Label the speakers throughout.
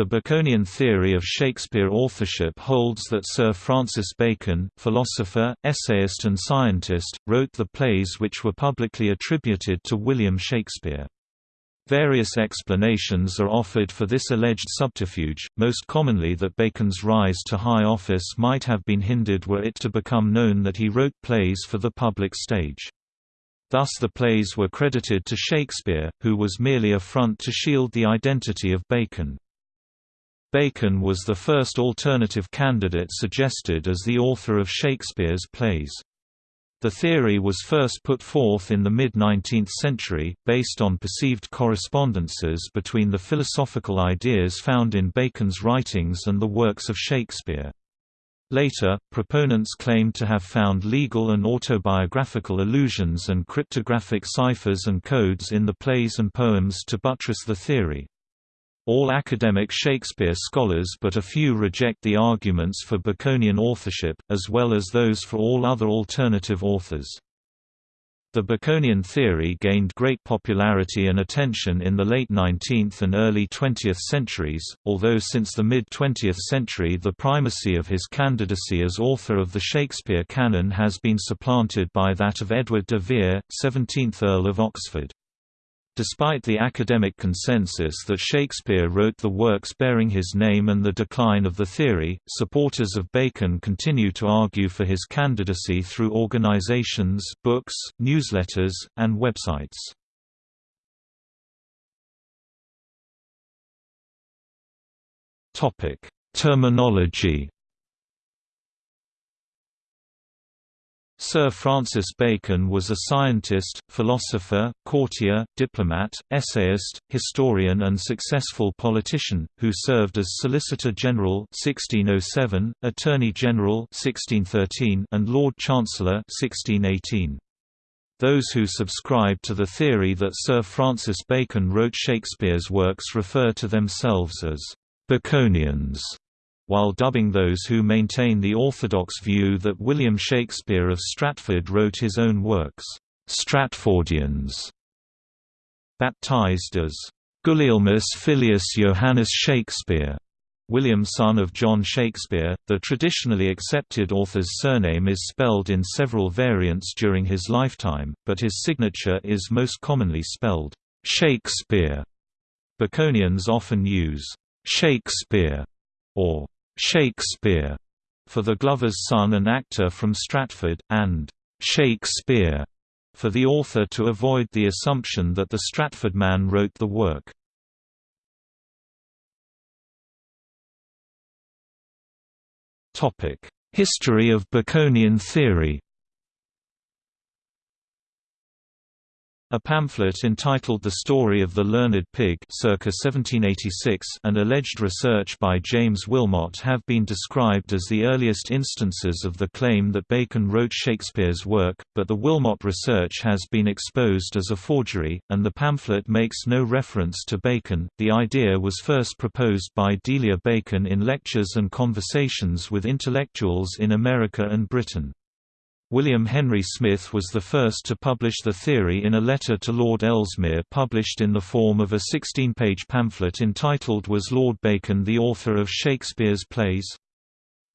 Speaker 1: The Baconian theory of Shakespeare authorship holds that Sir Francis Bacon, philosopher, essayist and scientist, wrote the plays which were publicly attributed to William Shakespeare. Various explanations are offered for this alleged subterfuge, most commonly that Bacon's rise to high office might have been hindered were it to become known that he wrote plays for the public stage. Thus the plays were credited to Shakespeare, who was merely a front to shield the identity of Bacon. Bacon was the first alternative candidate suggested as the author of Shakespeare's plays. The theory was first put forth in the mid-19th century, based on perceived correspondences between the philosophical ideas found in Bacon's writings and the works of Shakespeare. Later, proponents claimed to have found legal and autobiographical allusions and cryptographic ciphers and codes in the plays and poems to buttress the theory. All academic Shakespeare scholars but a few reject the arguments for Baconian authorship, as well as those for all other alternative authors. The Baconian theory gained great popularity and attention in the late 19th and early 20th centuries, although since the mid-20th century the primacy of his candidacy as author of the Shakespeare canon has been supplanted by that of Edward de Vere, 17th Earl of Oxford. Despite the academic consensus that Shakespeare wrote the works bearing his name and the decline of the theory, supporters of Bacon continue to argue for his candidacy through organizations, books, newsletters, and websites. Topic: Terminology Sir Francis Bacon was a scientist, philosopher, courtier, diplomat, essayist, historian and successful politician, who served as Solicitor General 1607, Attorney General 1613, and Lord Chancellor 1618. Those who subscribe to the theory that Sir Francis Bacon wrote Shakespeare's works refer to themselves as Baconians while dubbing those who maintain the orthodox view that William Shakespeare of Stratford wrote his own works, Stratfordians. Baptized as Gulielmus Filius Johannes Shakespeare, William son of John Shakespeare, the traditionally accepted author's surname is spelled in several variants during his lifetime, but his signature is most commonly spelled Shakespeare. Baconians often use Shakespeare or Shakespeare for the Glover's son and actor from Stratford, and Shakespeare for the author to avoid the assumption that the Stratford man wrote the work. History of Baconian theory A pamphlet entitled The Story of the Learned Pig circa 1786 and alleged research by James Wilmot have been described as the earliest instances of the claim that Bacon wrote Shakespeare's work, but the Wilmot research has been exposed as a forgery, and the pamphlet makes no reference to Bacon. The idea was first proposed by Delia Bacon in lectures and conversations with intellectuals in America and Britain. William Henry Smith was the first to publish the theory in a letter to Lord Ellesmere published in the form of a 16-page pamphlet entitled Was Lord Bacon the author of Shakespeare's plays?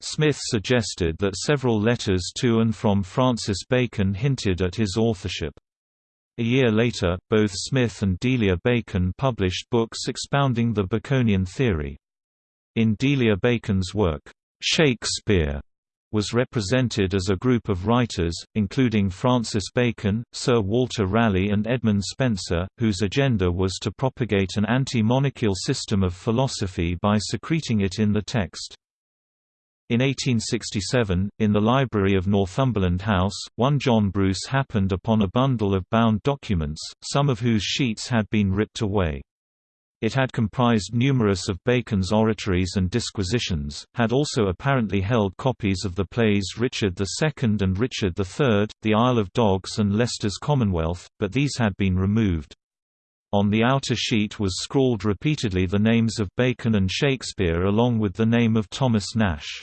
Speaker 1: Smith suggested that several letters to and from Francis Bacon hinted at his authorship. A year later, both Smith and Delia Bacon published books expounding the Baconian theory. In Delia Bacon's work, Shakespeare was represented as a group of writers, including Francis Bacon, Sir Walter Raleigh and Edmund Spenser, whose agenda was to propagate an anti-monarchical system of philosophy by secreting it in the text. In 1867, in the library of Northumberland House, one John Bruce happened upon a bundle of bound documents, some of whose sheets had been ripped away. It had comprised numerous of Bacon's oratories and disquisitions, had also apparently held copies of the plays Richard II and Richard III, The Isle of Dogs and Leicester's Commonwealth, but these had been removed. On the outer sheet was scrawled repeatedly the names of Bacon and Shakespeare along with the name of Thomas Nashe.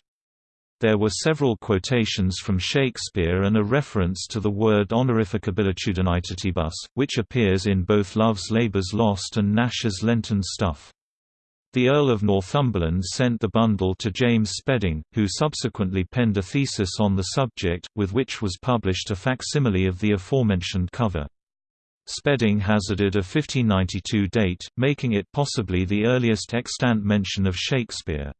Speaker 1: There were several quotations from Shakespeare and a reference to the word honorificabilitudinitibus, which appears in both Love's Labour's Lost and Nashe's Lenten Stuff. The Earl of Northumberland sent the bundle to James Spedding, who subsequently penned a thesis on the subject, with which was published a facsimile of the aforementioned cover. Spedding hazarded a 1592 date, making it possibly the earliest extant mention of Shakespeare.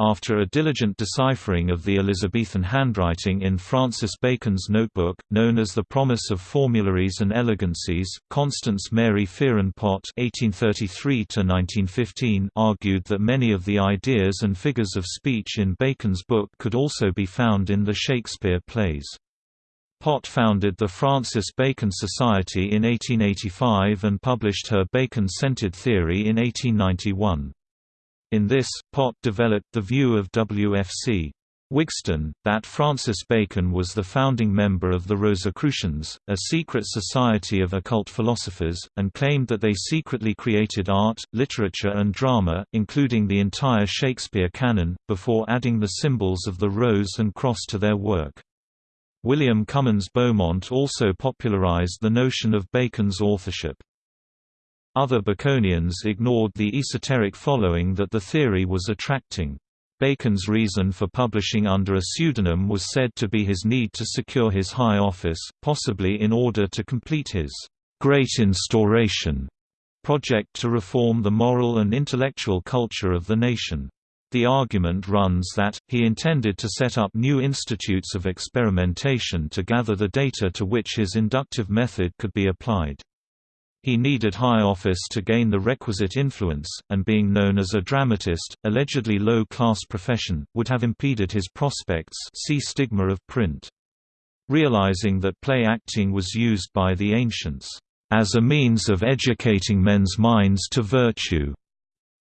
Speaker 1: After a diligent deciphering of the Elizabethan handwriting in Francis Bacon's notebook, known as the Promise of Formularies and Elegancies, Constance Mary Fearon Pott (1833–1915) argued that many of the ideas and figures of speech in Bacon's book could also be found in the Shakespeare plays. Pott founded the Francis Bacon Society in 1885 and published her Bacon-centered theory in 1891. In this, Pott developed the view of W.F.C. Wigston, that Francis Bacon was the founding member of the Rosicrucians, a secret society of occult philosophers, and claimed that they secretly created art, literature and drama, including the entire Shakespeare canon, before adding the symbols of the rose and cross to their work. William Comyns Beaumont also popularized the notion of Bacon's authorship. Other Baconians ignored the esoteric following that the theory was attracting. Bacon's reason for publishing under a pseudonym was said to be his need to secure his high office, possibly in order to complete his «Great Instauration» project to reform the moral and intellectual culture of the nation. The argument runs that, he intended to set up new institutes of experimentation to gather the data to which his inductive method could be applied. He needed high office to gain the requisite influence, and being known as a dramatist, allegedly low-class profession, would have impeded his prospects see stigma of print. Realizing that play acting was used by the ancients, "...as a means of educating men's minds to virtue,"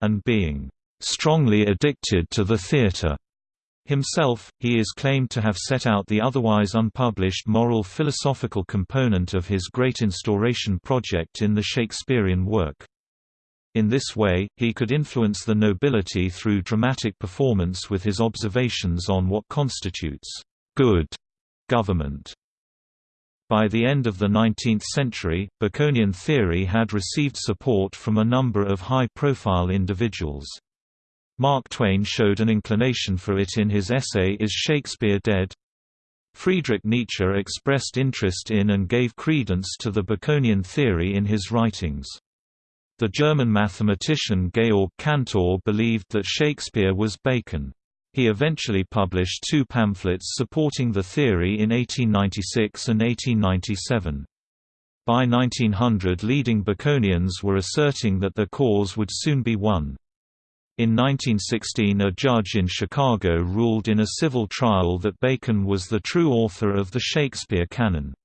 Speaker 1: and being, "...strongly addicted to the theatre," Himself, he is claimed to have set out the otherwise unpublished moral philosophical component of his Great Instauration project in the Shakespearean work. In this way, he could influence the nobility through dramatic performance with his observations on what constitutes good government. By the end of the 19th century, Baconian theory had received support from a number of high-profile individuals. Mark Twain showed an inclination for it in his essay Is Shakespeare Dead? Friedrich Nietzsche expressed interest in and gave credence to the Baconian theory in his writings. The German mathematician Georg Cantor believed that Shakespeare was Bacon. He eventually published two pamphlets supporting the theory in 1896 and 1897. By 1900 leading Baconians were asserting that their cause would soon be won. In 1916 a judge in Chicago ruled in a civil trial that Bacon was the true author of the Shakespeare canon.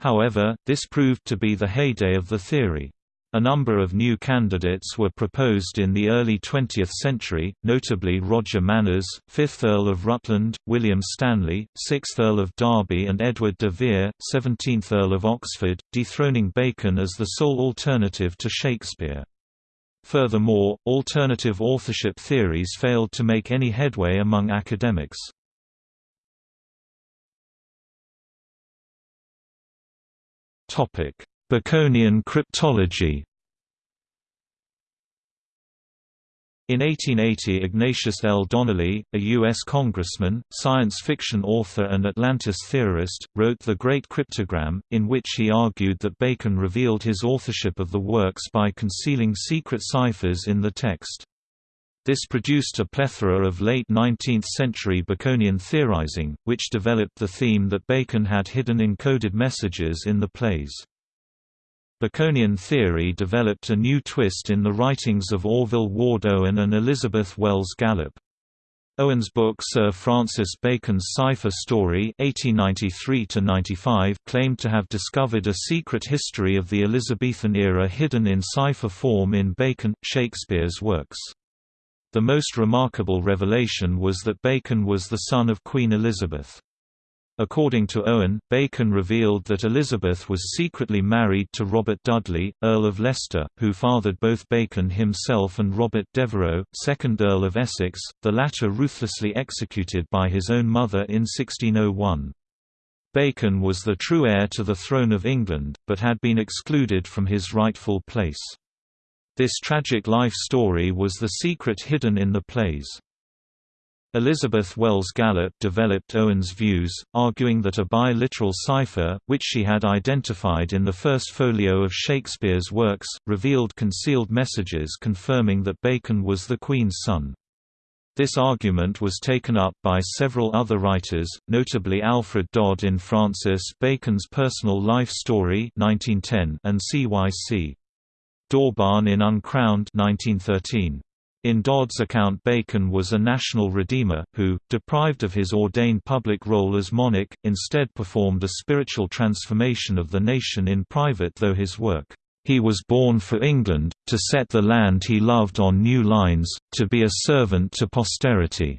Speaker 1: However, this proved to be the heyday of the theory. A number of new candidates were proposed in the early 20th century, notably Roger Manners, 5th Earl of Rutland, William Stanley, 6th Earl of Derby and Edward de Vere, 17th Earl of Oxford, dethroning Bacon as the sole alternative to Shakespeare. Furthermore, alternative authorship theories failed to make any headway among academics. Baconian cryptology In 1880 Ignatius L. Donnelly, a U.S. congressman, science fiction author and Atlantis theorist, wrote The Great Cryptogram, in which he argued that Bacon revealed his authorship of the works by concealing secret ciphers in the text. This produced a plethora of late 19th-century Baconian theorizing, which developed the theme that Bacon had hidden encoded messages in the plays. Baconian theory developed a new twist in the writings of Orville Ward Owen and Elizabeth Wells Gallup. Owen's book Sir Francis Bacon's Cipher Story 1893 claimed to have discovered a secret history of the Elizabethan era hidden in cipher form in Bacon, Shakespeare's works. The most remarkable revelation was that Bacon was the son of Queen Elizabeth. According to Owen, Bacon revealed that Elizabeth was secretly married to Robert Dudley, Earl of Leicester, who fathered both Bacon himself and Robert Devereux, 2nd Earl of Essex, the latter ruthlessly executed by his own mother in 1601. Bacon was the true heir to the throne of England, but had been excluded from his rightful place. This tragic life story was the secret hidden in the plays. Elizabeth Wells Gallup developed Owen's views, arguing that a bi-literal cipher, which she had identified in the first folio of Shakespeare's works, revealed concealed messages confirming that Bacon was the Queen's son. This argument was taken up by several other writers, notably Alfred Dodd in Francis Bacon's Personal Life Story 1910 and C.Y.C. Dawbarn in Uncrowned 1913. In Dodd's account Bacon was a national redeemer, who, deprived of his ordained public role as monarch, instead performed a spiritual transformation of the nation in private though his work he was born for England, to set the land he loved on new lines, to be a servant to posterity."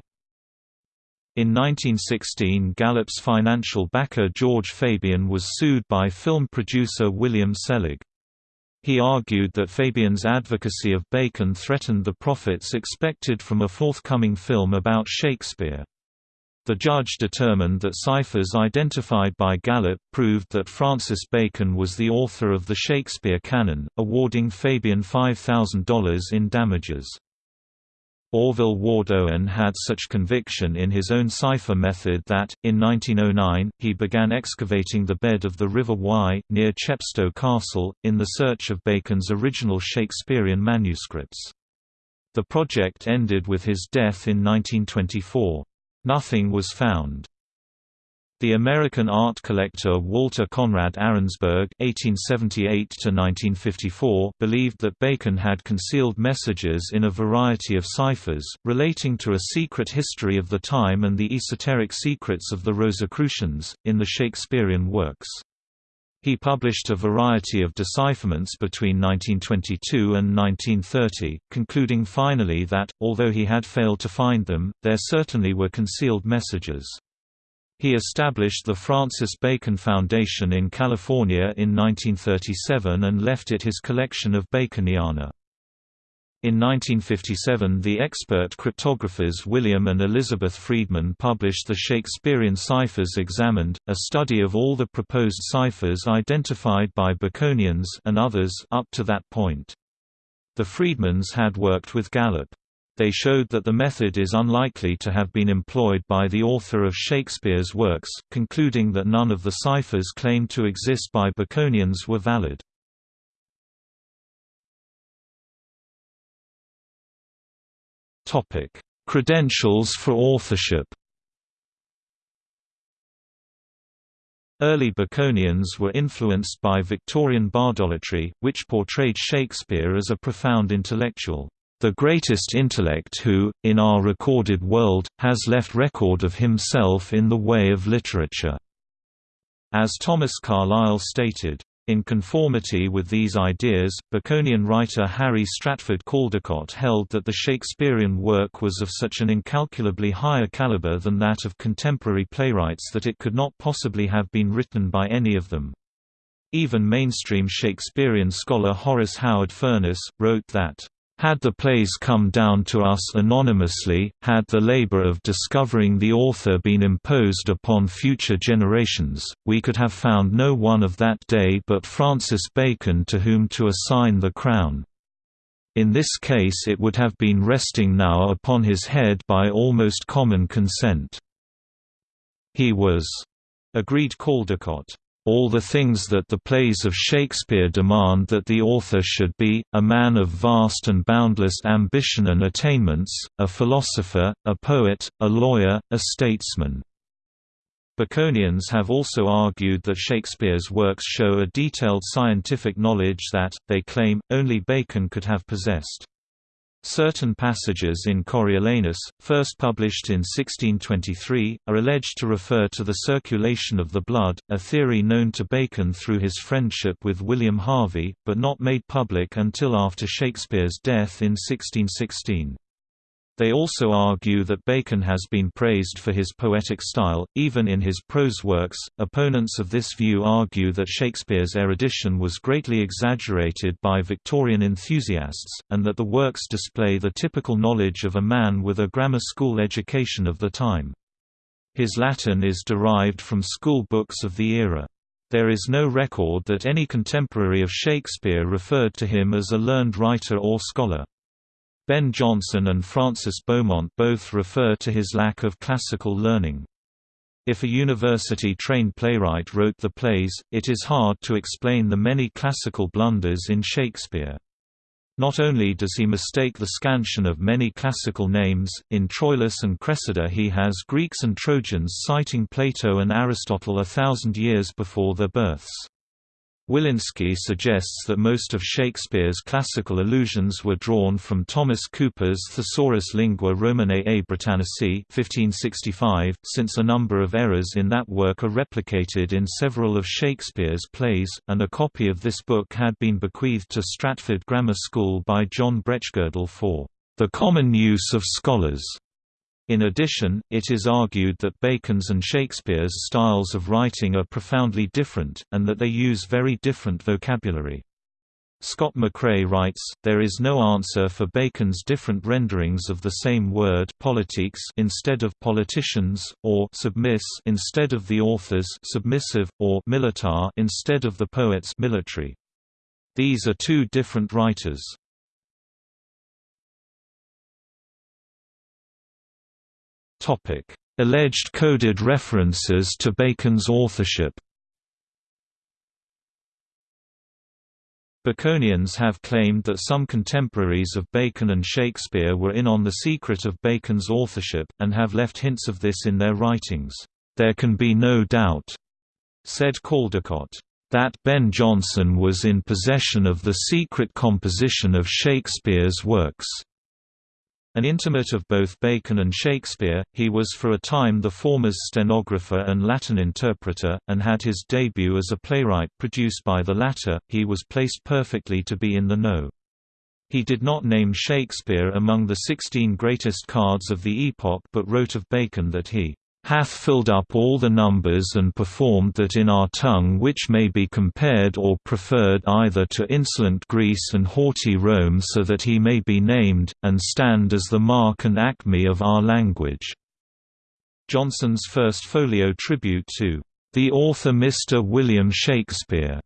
Speaker 1: In 1916 Gallup's financial backer George Fabyan was sued by film producer William Selig. He argued that Fabyan's advocacy of Bacon threatened the profits expected from a forthcoming film about Shakespeare. The judge determined that ciphers identified by Gallup proved that Francis Bacon was the author of the Shakespeare canon, awarding Fabian $5,000 in damages. Orville Ward Owen had such conviction in his own cipher method that, in 1909, he began excavating the bed of the River Wye, near Chepstow Castle, in the search of Bacon's original Shakespearean manuscripts. The project ended with his death in 1924. Nothing was found. The American art collector Walter Conrad Arensberg (1878–1954) believed that Bacon had concealed messages in a variety of ciphers, relating to a secret history of the time and the esoteric secrets of the Rosicrucians, in the Shakespearean works. He published a variety of decipherments between 1922 and 1930, concluding finally that, although he had failed to find them, there certainly were concealed messages. He established the Francis Bacon Foundation in California in 1937 and left it his collection of Baconiana. In 1957 the expert cryptographers William and Elizabeth Friedman published the Shakespearean Ciphers Examined, a study of all the proposed ciphers identified by Baconians and others up to that point. The Friedmans had worked with Gallup. They showed that the method is unlikely to have been employed by the author of Shakespeare's works, concluding that none of the ciphers claimed to exist by Baconians were valid. Credentials for authorship. Early Baconians were influenced by Victorian bardolatry, which portrayed Shakespeare as a profound intellectual, the greatest intellect who, in our recorded world, has left record of himself in the way of literature. As Thomas Carlyle stated, in conformity with these ideas, Baconian writer Harry Stratford Caldecott held that the Shakespearean work was of such an incalculably higher caliber than that of contemporary playwrights that it could not possibly have been written by any of them. Even mainstream Shakespearean scholar Horace Howard Furness, wrote that had the plays come down to us anonymously, had the labor of discovering the author been imposed upon future generations, we could have found no one of that day but Francis Bacon to whom to assign the crown. In this case it would have been resting now upon his head by almost common consent. He was, agreed Caldecott all the things that the plays of Shakespeare demand that the author should be, a man of vast and boundless ambition and attainments, a philosopher, a poet, a lawyer, a statesman. Baconians have also argued that Shakespeare's works show a detailed scientific knowledge that, they claim, only Bacon could have possessed. Certain passages in Coriolanus, first published in 1623, are alleged to refer to the circulation of the blood, a theory known to Bacon through his friendship with William Harvey, but not made public until after Shakespeare's death in 1616. They also argue that Bacon has been praised for his poetic style, even in his prose works. Opponents of this view argue that Shakespeare's erudition was greatly exaggerated by Victorian enthusiasts, and that the works display the typical knowledge of a man with a grammar school education of the time. His Latin is derived from school books of the era. There is no record that any contemporary of Shakespeare referred to him as a learned writer or scholar. Ben Jonson and Francis Beaumont both refer to his lack of classical learning. If a university-trained playwright wrote the plays, it is hard to explain the many classical blunders in Shakespeare. Not only does he mistake the scansion of many classical names, in Troilus and Cressida he has Greeks and Trojans citing Plato and Aristotle a thousand years before their births. Willinsky suggests that most of Shakespeare's classical allusions were drawn from Thomas Cooper's Thesaurus Lingua Romanae a Britannici 1565, since a number of errors in that work are replicated in several of Shakespeare's plays, and a copy of this book had been bequeathed to Stratford Grammar School by John Bretchgirdle for the common use of scholars. In addition, it is argued that Bacon's and Shakespeare's styles of writing are profoundly different, and that they use very different vocabulary. Scott McCrea writes, there is no answer for Bacon's different renderings of the same word politics instead of politicians, or submiss instead of the authors submissive, or militar instead of the poets military. These are two different writers. Topic: Alleged coded references to Bacon's authorship. Baconians have claimed that some contemporaries of Bacon and Shakespeare were in on the secret of Bacon's authorship, and have left hints of this in their writings. There can be no doubt, said Caldecott, that Ben Jonson was in possession of the secret composition of Shakespeare's works. An intimate of both Bacon and Shakespeare, he was for a time the former's stenographer and Latin interpreter, and had his debut as a playwright produced by the latter, he was placed perfectly to be in the know. He did not name Shakespeare among the sixteen greatest cards of the epoch but wrote of Bacon that he hath filled up all the numbers and performed that in our tongue which may be compared or preferred either to insolent Greece and haughty Rome so that he may be named, and stand as the mark and acme of our language." Jonson's first folio tribute to "...the author Mr. William Shakespeare."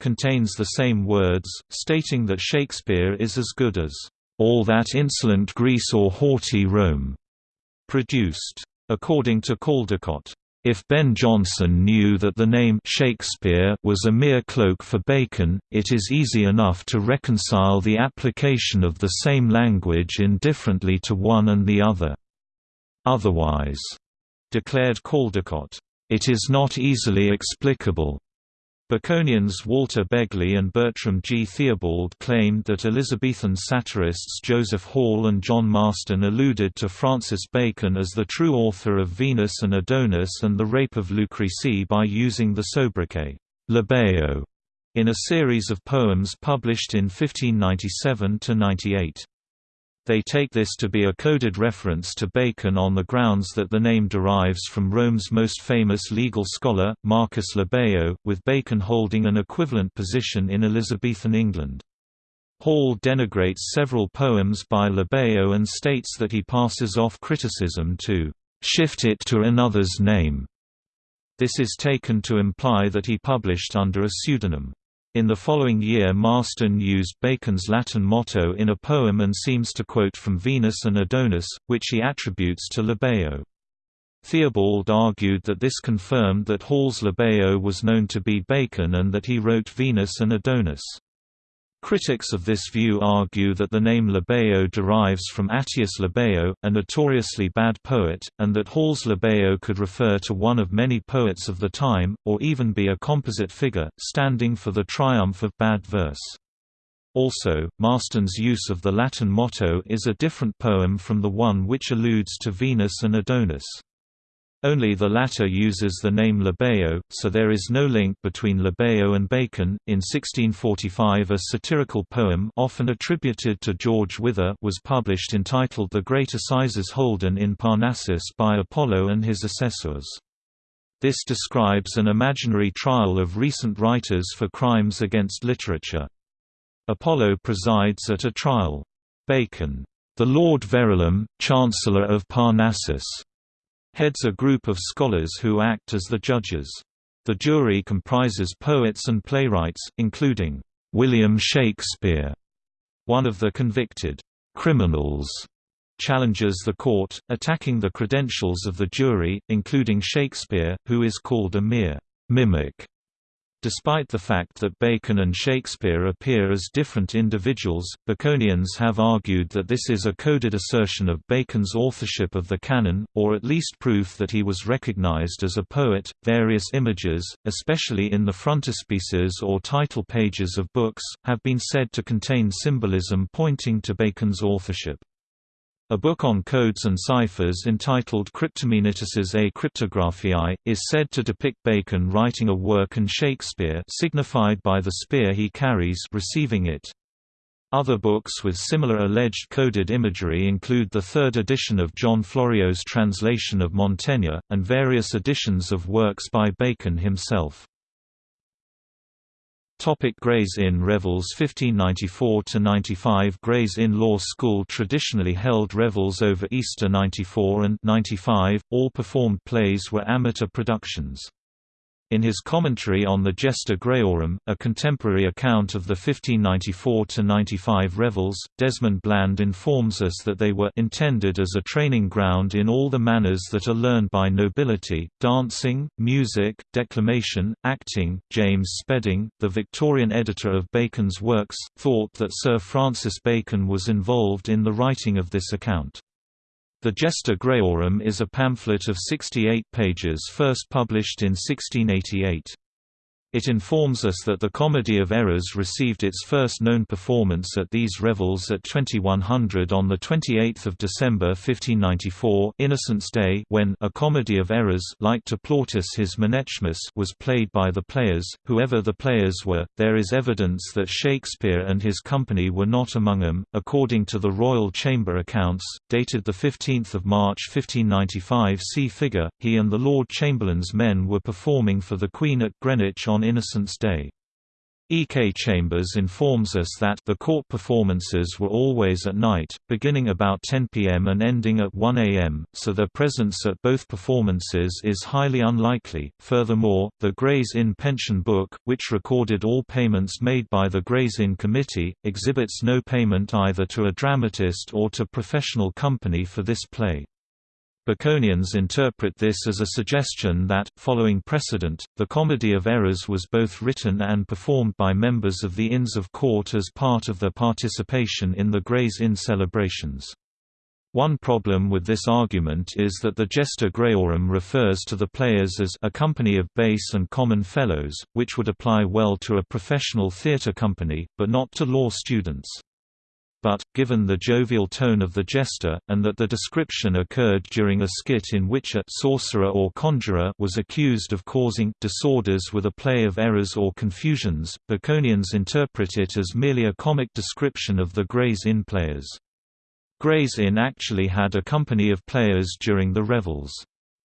Speaker 1: contains the same words, stating that Shakespeare is as good as all that insolent Greece or haughty Rome produced. According to Caldecott, if Ben Jonson knew that the name Shakespeare was a mere cloak for Bacon, it is easy enough to reconcile the application of the same language indifferently to one and the other. Otherwise, declared Caldecott, it is not easily explicable. Baconians Walter Begley and Bertram G. Theobald claimed that Elizabethan satirists Joseph Hall and John Marston alluded to Francis Bacon as the true author of Venus and Adonis and the Rape of Lucrece by using the sobriquet, Labeo, in a series of poems published in 1597–98. They take this to be a coded reference to Bacon on the grounds that the name derives from Rome's most famous legal scholar, Marcus Labeo, with Bacon holding an equivalent position in Elizabethan England. Hall denigrates several poems by Labeo and states that he passes off criticism to shift it to another's name. This is taken to imply that he published under a pseudonym. In the following year Marston used Bacon's Latin motto in a poem and seems to quote from Venus and Adonis, which he attributes to Labeo. Theobald argued that this confirmed that Hall's Labeo was known to be Bacon and that he wrote Venus and Adonis. Critics of this view argue that the name Labeo derives from Attius Labeo, a notoriously bad poet, and that Hall's Labeo could refer to one of many poets of the time, or even be a composite figure, standing for the triumph of bad verse. Also, Marston's use of the Latin motto is a different poem from the one which alludes to Venus and Adonis. Only the latter uses the name Labeo, so there is no link between Labeo and Bacon. In 1645, a satirical poem often attributed to George Wither was published entitled The Great Assizes Holden in Parnassus by Apollo and his assessors. This describes an imaginary trial of recent writers for crimes against literature. Apollo presides at a trial. Bacon, the Lord Verulam, Chancellor of Parnassus, heads a group of scholars who act as the judges. The jury comprises poets and playwrights, including William Shakespeare, one of the convicted criminals challenges the court, attacking the credentials of the jury, including Shakespeare, who is called a mere mimic. Despite the fact that Bacon and Shakespeare appear as different individuals, Baconians have argued that this is a coded assertion of Bacon's authorship of the canon, or at least proof that he was recognized as a poet. Various images, especially in the frontispieces or title pages of books, have been said to contain symbolism pointing to Bacon's authorship. A book on codes and ciphers entitled Cryptomenytices a Cryptographiae, is said to depict Bacon writing a work and Shakespeare signified by the spear he carries receiving it. Other books with similar alleged coded imagery include the third edition of John Florio's translation of Montaigne, and various editions of works by Bacon himself. Topic Gray's Inn Revels 1594–95 Gray's Inn Law School traditionally held revels over Easter 94 and 95, all performed plays were amateur productions. In his commentary on the Gesta Grayorum, a contemporary account of the 1594–95 revels, Desmond Bland informs us that they were intended as a training ground in all the manners that are learned by nobility, dancing, music, declamation, acting. James Spedding, the Victorian editor of Bacon's works, thought that Sir Francis Bacon was involved in the writing of this account. The Gesta Grayorum is a pamphlet of 68 pages first published in 1688. It informs us that the Comedy of Errors received its first known performance at these revels at 2100 on 28 December 1594 Innocent's Day when a Comedy of Errors like to Plautus his Menechmus was played by the players, whoever the players were. There is evidence that Shakespeare and his company were not among them, according to the Royal Chamber accounts, dated 15 March 1595 see figure, he and the Lord Chamberlain's men were performing for the Queen at Greenwich on Innocents' Day. E. K. Chambers informs us that the court performances were always at night, beginning about 10 p.m. and ending at 1 a.m., so their presence at both performances is highly unlikely. Furthermore, the Gray's Inn Pension Book, which recorded all payments made by the Gray's Inn Committee, exhibits no payment either to a dramatist or to professional company for this play. Baconians interpret this as a suggestion that, following precedent, the Comedy of Errors was both written and performed by members of the Inns of Court as part of their participation in the Gray's Inn celebrations. One problem with this argument is that the Gesta Grayorum refers to the players as a company of base and common fellows, which would apply well to a professional theatre company, but not to law students but, given the jovial tone of the jester, and that the description occurred during a skit in which a sorcerer or conjurer was accused of causing disorders with a play of errors or confusions, Baconians interpret it as merely a comic description of the Gray's Inn players. Gray's Inn actually had a company of players during the revels.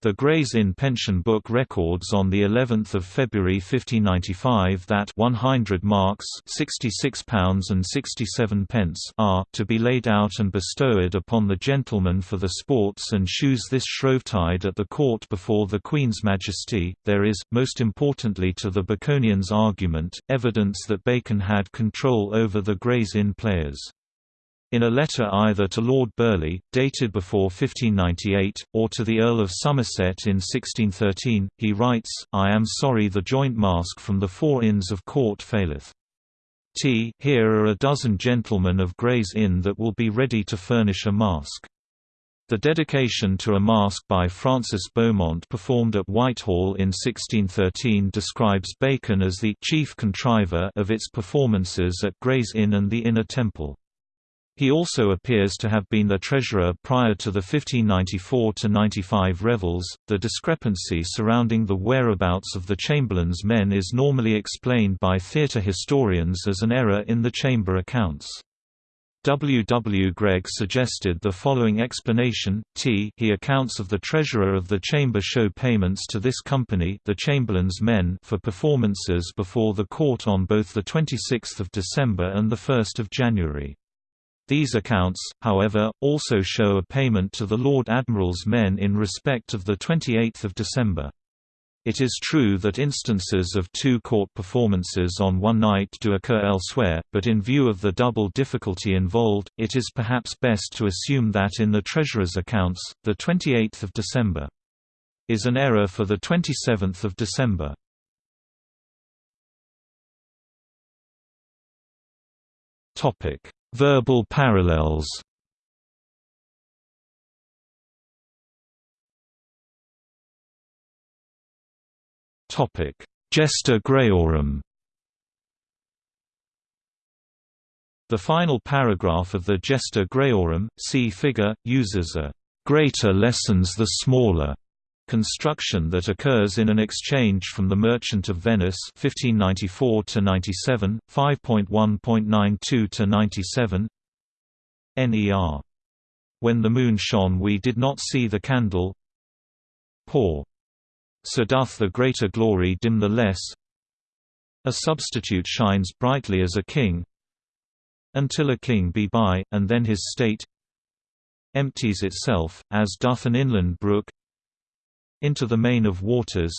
Speaker 1: The Gray's Inn pension book records on the 11th of February 1595 that 100 marks, 66 pounds and 67 pence are to be laid out and bestowed upon the gentlemen for the sports and shoes this Shrovetide at the court before the Queen's Majesty. There is, most importantly to the Baconians' argument, evidence that Bacon had control over the Gray's Inn players. In a letter either to Lord Burleigh, dated before 1598, or to the Earl of Somerset in 1613, he writes, I am sorry the joint mask from the four inns of court faileth. T here are a dozen gentlemen of Gray's Inn that will be ready to furnish a mask. The dedication to a mask by Francis Beaumont performed at Whitehall in 1613 describes Bacon as the chief contriver of its performances at Gray's Inn and the Inner Temple. He also appears to have been the treasurer prior to the 1594–95 revels. The discrepancy surrounding the whereabouts of the Chamberlain's men is normally explained by theatre historians as an error in the chamber accounts. W. W. Greg suggested the following explanation, t he accounts of the treasurer of the chamber show payments to this company the Chamberlain's men for performances before the court on both 26 December and 1 January. These accounts, however, also show a payment to the Lord Admiral's men in respect of 28 December. It is true that instances of two court performances on one night do occur elsewhere, but in view of the double difficulty involved, it is perhaps best to assume that in the Treasurer's accounts, the 28th of December is an error for the 27th of December. Topic: Verbal parallels. Topic: Gesta Grayorum. The final paragraph of the Gesta Grayorum, see figure, uses a greater lessens the smaller construction that occurs in an exchange from the Merchant of Venice 1594 to 97 5.1.92 to 97 NER When the moon shone we did not see the candle. Poor. So doth the greater glory dim the less. A substitute shines brightly as a king. Until a king be by, and then his state Empties itself, as doth an inland brook Into the main of waters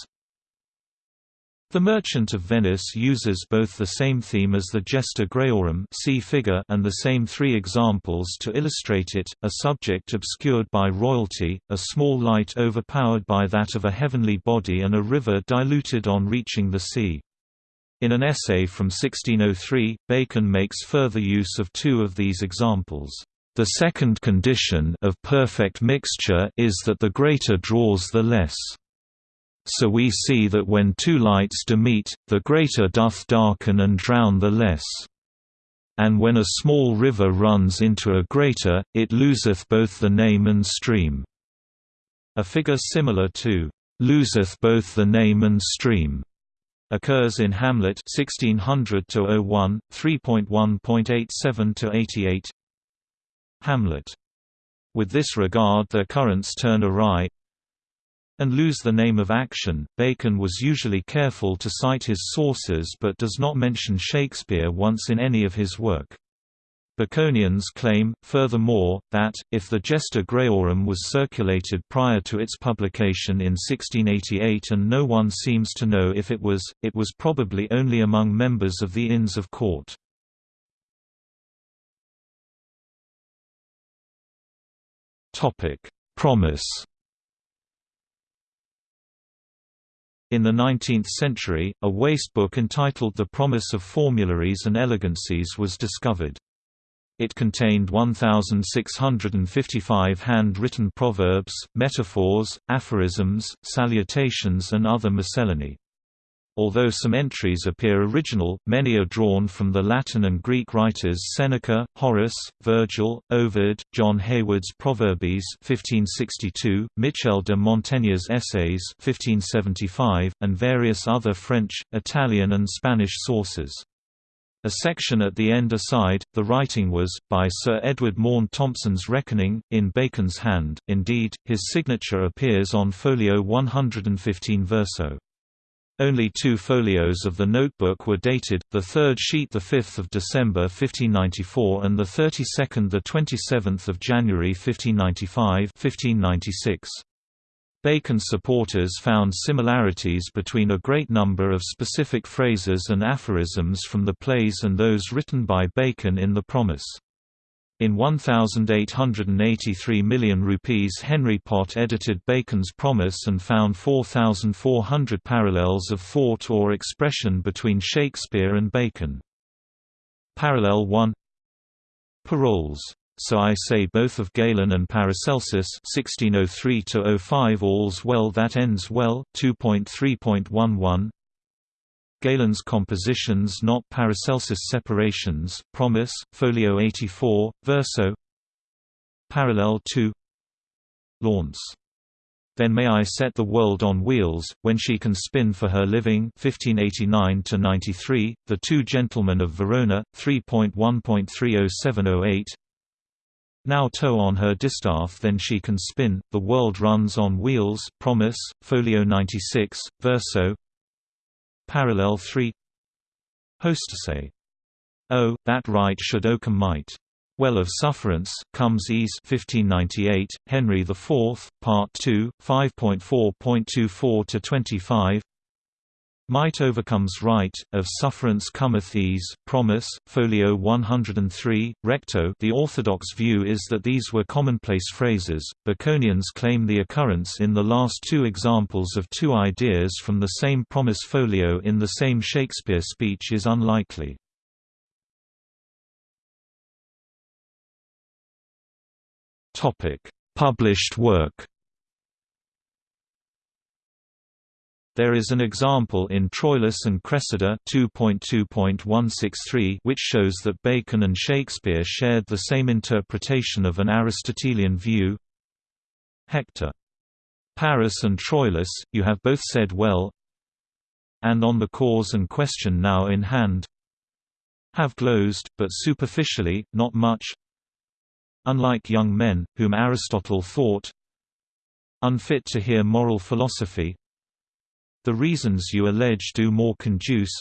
Speaker 1: the Merchant of Venice uses both the same theme as the Gesta Grayorum see figure and the same three examples to illustrate it, a subject obscured by royalty, a small light overpowered by that of a heavenly body and a river diluted on reaching the sea. In an essay from 1603, Bacon makes further use of two of these examples. The second condition of perfect mixture is that the greater draws the less. So we see that when two lights do meet, the greater doth darken and drown the less. And when a small river runs into a greater, it loseth both the name and stream. A figure similar to loseth both the name and stream occurs in Hamlet 1600 01 3.1.87 88 Hamlet with this regard their currents turn awry, and lose the name of action. Bacon was usually careful to cite his sources but does not mention Shakespeare once in any of his work. Baconians claim, furthermore, that, if the Gesta Grayorum was circulated prior to its publication in 1688 and no one seems to know if it was, it was probably only among members of the Inns of Court. Promise In the 19th century, a waste book entitled The Promise of Formularies and Elegancies was discovered. It contained 1,655 hand-written proverbs, metaphors, aphorisms, salutations and other miscellany. Although some entries appear original, many are drawn from the Latin and Greek writers Seneca, Horace, Virgil, Ovid, John Heywood's Proverbes 1562, Michel de Montaigne's Essays 1575, and various other French, Italian and Spanish sources. A section at the end aside, the writing was, by Sir Edward Maunde Thompson's reckoning, in Bacon's hand, indeed, his signature appears on folio 115 verso. Only two folios of the notebook were dated, the third sheet 5 December 1594 and the 32nd 27 January 1595 1596. Bacon's supporters found similarities between a great number of specific phrases and aphorisms from the plays and those written by Bacon in The Promise. In 1,883 million rupees Henry Pott edited Bacon's Promise and found 4,400 parallels of thought or expression between Shakespeare and Bacon. Parallel 1 Parolles so I say both of Galen and Paracelsus 1603-05 All's well that ends well 2.3.11 Galen's compositions not Paracelsus separations, Promise, Folio 84, Verso Parallel 2 Launce. Then may I set the world on wheels, when she can spin for her living 1589–93, The Two Gentlemen of Verona, 3.1.30708 Now tow on her distaff then she can spin, the world runs on wheels Promise, Folio 96, Verso Parallel 3 Hostessay. Oh, that right should Oakham might. Well of Sufferance, Comes Ease 1598, Henry IV, Part 2, 5.4.24–25 Might overcomes right, of sufferance cometh ease, Promise, folio 103, recto. The orthodox view is that these were commonplace phrases, Baconians claim the occurrence in the last two examples of two ideas from the same promise folio in the same Shakespeare speech is unlikely. Published work There is an example in Troilus and Cressida 2.2.163 which shows that Bacon and Shakespeare shared the same interpretation of an Aristotelian view. Hector. Paris and Troilus, you have both said well and on the cause and question now in hand have glozed, but superficially, not much unlike young men, whom Aristotle thought unfit to hear moral philosophy. The reasons you allege do more conduce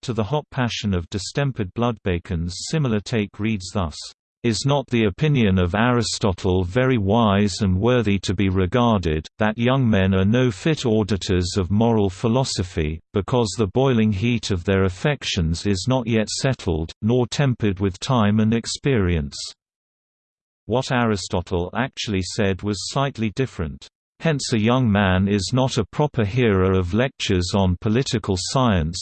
Speaker 1: to the hot passion of distempered blood. Bacon's similar take reads thus, "...is not the opinion of Aristotle very wise and worthy to be regarded, that young men are no fit auditors of moral philosophy, because the boiling heat of their affections is not yet settled, nor tempered with time and experience." What Aristotle actually said was slightly different. Hence a young man is not a proper hearer of lectures on political science,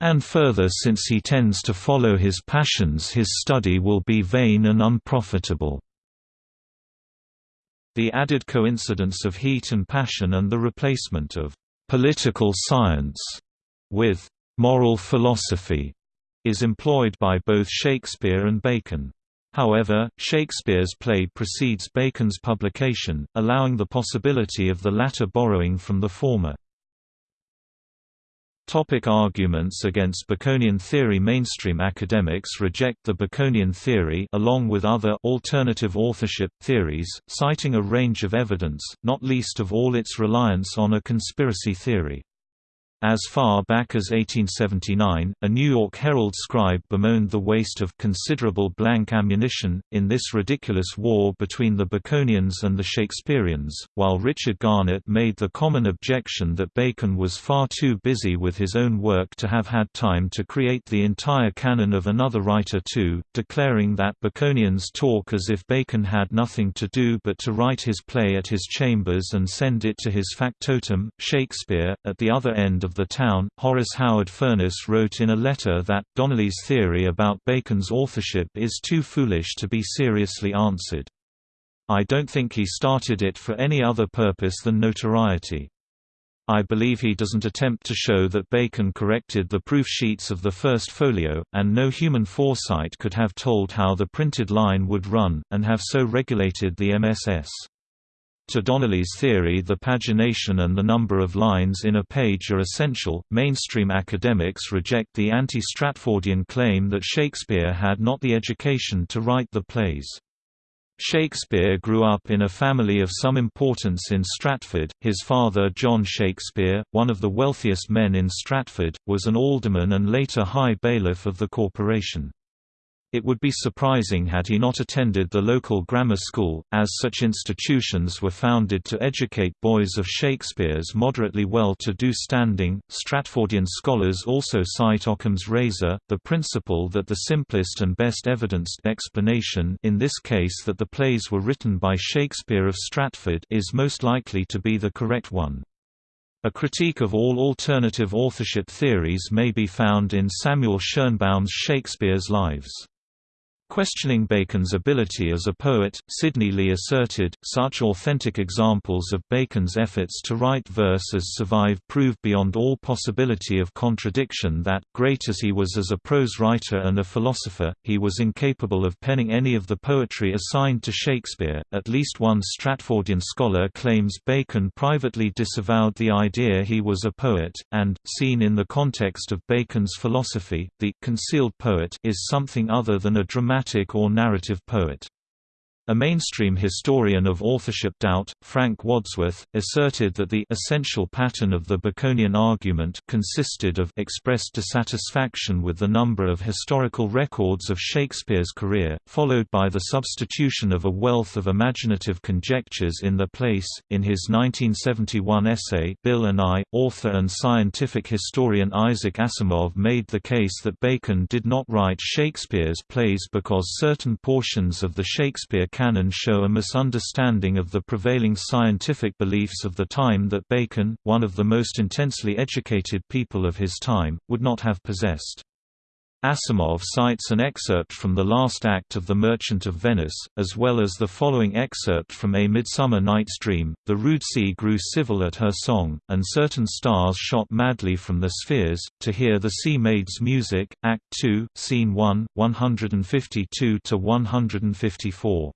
Speaker 1: and further since he tends to follow his passions his study will be vain and unprofitable. The added coincidence of heat and passion and the replacement of «political science» with «moral philosophy» is employed by both Shakespeare and Bacon. However, Shakespeare's play precedes Bacon's publication, allowing the possibility of the latter borrowing from the former. Topic arguments against Baconian theory Mainstream academics reject the Baconian theory along with other alternative authorship theories, citing a range of evidence, not least of all its reliance on a conspiracy theory. As far back as 1879, a New York Herald scribe bemoaned the waste of considerable blank ammunition, in this ridiculous war between the Baconians and the Shakespeareans, while Richard Garnett made the common objection that Bacon was far too busy with his own work to have had time to create the entire canon of another writer too, declaring that Baconians talk as if Bacon had nothing to do but to write his play at his chambers and send it to his factotum, Shakespeare, at the other end of the town. Horace Howard Furness wrote in a letter that, Donnelly's theory about Bacon's authorship is too foolish to be seriously answered. I don't think he started it for any other purpose than notoriety. I believe he doesn't attempt to show that Bacon corrected the proof sheets of the first folio, and no human foresight could have told how the printed line would run, and have so regulated the MSS. To Donnelly's theory the pagination and the number of lines in a page are essential. Mainstream academics reject the anti-Stratfordian claim that Shakespeare had not the education to write the plays. Shakespeare grew up in a family of some importance in Stratford. His father, John Shakespeare, one of the wealthiest men in Stratford, was an alderman and later high bailiff of the corporation. It would be surprising had he not attended the local grammar school, as such institutions were founded to educate boys of Shakespeare's moderately well-to-do standing. Stratfordian scholars also cite Occam's razor, the principle that the simplest and best evidenced explanation in this case that the plays were written by Shakespeare of Stratford is most likely to be the correct one. A critique of all alternative authorship theories may be found in Samuel Schoenbaum's Shakespeare's Lives. Questioning Bacon's ability as a poet, Sidney Lee asserted, such authentic examples of Bacon's efforts to write verse as survive prove beyond all possibility of contradiction that, great as he was as a prose writer and a philosopher, he was incapable of penning any of the poetry assigned to Shakespeare. At least one Stratfordian scholar claims Bacon privately disavowed the idea he was a poet, and, seen in the context of Bacon's philosophy, the concealed poet is something other than a dramatic dramatic or narrative poet. A mainstream historian of authorship doubt, Frank Wadsworth, asserted that the essential pattern of the Baconian argument consisted of expressed dissatisfaction with the number of historical records of Shakespeare's career, followed by the substitution of a wealth of imaginative conjectures in their place. In his 1971 essay, Bill and I, author and scientific historian Isaac Asimov made the case that Bacon did not write Shakespeare's plays because certain portions of the Shakespeare canon show a misunderstanding of the prevailing scientific beliefs of the time that Bacon, one of the most intensely educated people of his time, would not have possessed. Asimov cites an excerpt from the last act of The Merchant of Venice, as well as the following excerpt from A Midsummer Night's Dream, The rude sea grew civil at her song, and certain stars shot madly from the spheres, to hear the sea maid's music, Act 2, Scene 1, 152–154.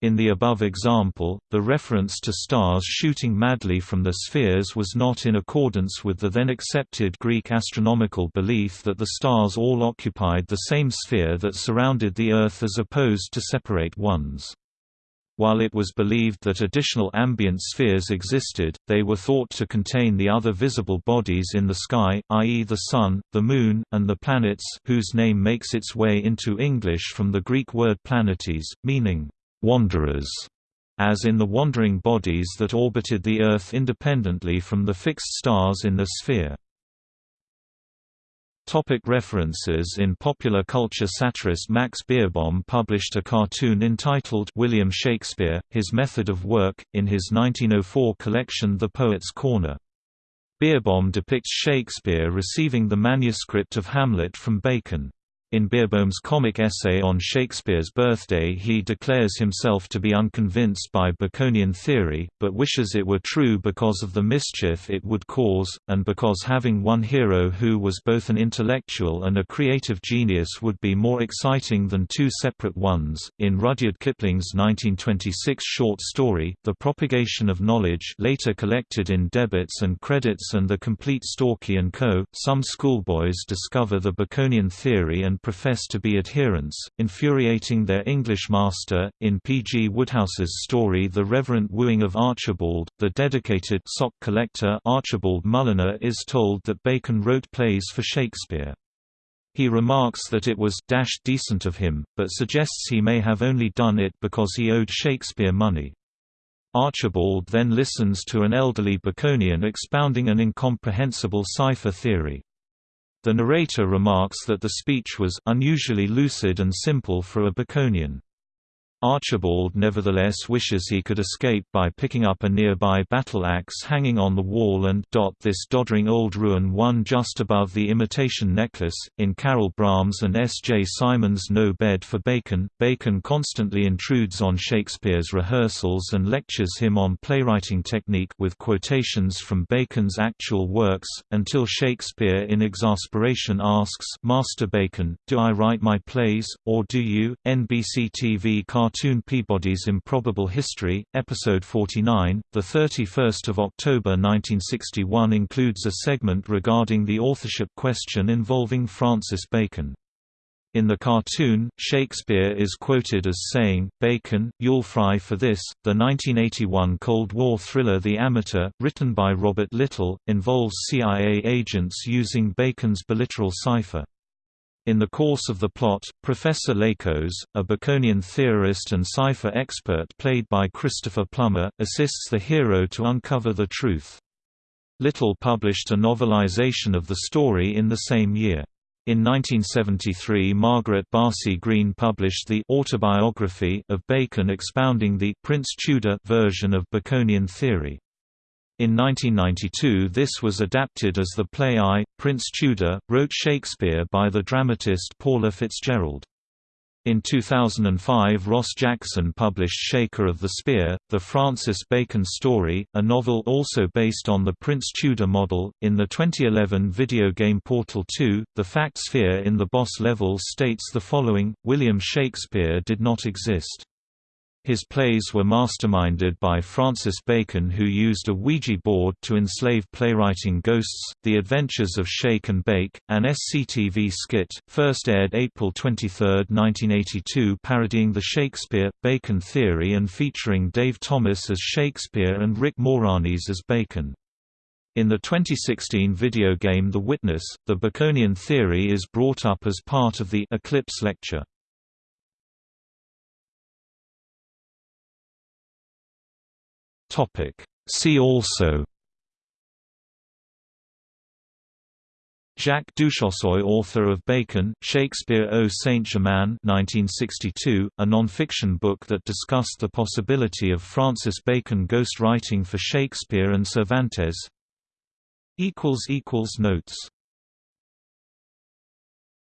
Speaker 1: In the above example, the reference to stars shooting madly from the spheres was not in accordance with the then accepted Greek astronomical belief that the stars all occupied the same sphere that surrounded the Earth as opposed to separate ones. While it was believed that additional ambient spheres existed, they were thought to contain the other visible bodies in the sky, i.e. the Sun, the Moon, and the planets whose name makes its way into English from the Greek word planetes, meaning wanderers, as in the wandering bodies that orbited the Earth independently from the fixed stars in the sphere. Topic references In popular culture satirist Max Beerbohm published a cartoon entitled William Shakespeare, His Method of Work, in his 1904 collection The Poet's Corner. Beerbohm depicts Shakespeare receiving the manuscript of Hamlet from Bacon. In Beerbohm's comic essay on Shakespeare's birthday he declares himself to be unconvinced by Baconian theory, but wishes it were true because of the mischief it would cause, and because having one hero who was both an intellectual and a creative genius would be more exciting than two separate ones. In Rudyard Kipling's 1926 short story, The Propagation of Knowledge later collected in Debits and Credits and The Complete Stalky and Co., some schoolboys discover the Baconian theory and profess to be adherents, infuriating their English master. In P. G. Wodehouse's story The Reverent Wooing of Archibald, the dedicated sock collector Archibald Mulliner is told that Bacon wrote plays for Shakespeare. He remarks that it was dash decent of him, but suggests he may have only done it because he owed Shakespeare money. Archibald then listens to an elderly Baconian expounding an incomprehensible cipher theory. The narrator remarks that the speech was unusually lucid and simple for a Baconian. Archibald nevertheless wishes he could escape by picking up a nearby battle axe hanging on the wall and dot this doddering old ruin one just above the imitation necklace. In Caryl Brahms and S. J. Simon's No Bed for Bacon, Bacon constantly intrudes on Shakespeare's rehearsals and lectures him on playwriting technique with quotations from Bacon's actual works, until Shakespeare in exasperation asks Master Bacon, do I write my plays, or do you? NBC TV cartoon cartoon Peabody's Improbable History, Episode 49, 31 October 1961 includes a segment regarding the authorship question involving Francis Bacon. In the cartoon, Shakespeare is quoted as saying, Bacon, you'll fry for this. The 1981 Cold War thriller The Amateur, written by Robert Littell, involves CIA agents using Bacon's biliteral cipher. In the course of the plot, Professor Lakos, a Baconian theorist and cipher expert played by Christopher Plummer, assists the hero to uncover the truth. Littell published a novelization of the story in the same year. In 1973 Margaret Barsi-Greene published the autobiography of Bacon expounding the Prince Tudor version of Baconian theory. In 1992 this was adapted as the play I, Prince Tudor, wrote Shakespeare by the dramatist Paula Fitzgerald. In 2005 Ross Jackson published Shaker of the Spear, the Francis Bacon story, a novel also based on the Prince Tudor model. In the 2011 video game Portal 2, the fact sphere in the boss level states the following, William Shakespeare did not exist. His plays were masterminded by Francis Bacon who used a Ouija board to enslave playwriting ghosts. The Adventures of Shake and Bake, an SCTV skit, first aired April 23, 1982 parodying the Shakespeare-Bacon theory and featuring Dave Thomas as Shakespeare and Rick Moranis as Bacon. In the 2016 video game The Witness, the Baconian theory is brought up as part of the Eclipse lecture. Topic. See also. Jacques Duchossoy author of Bacon, Shakespeare au Saint-Germain 1962, a non-fiction book that discussed the possibility of Francis Bacon ghost writing for Shakespeare and Cervantes. Notes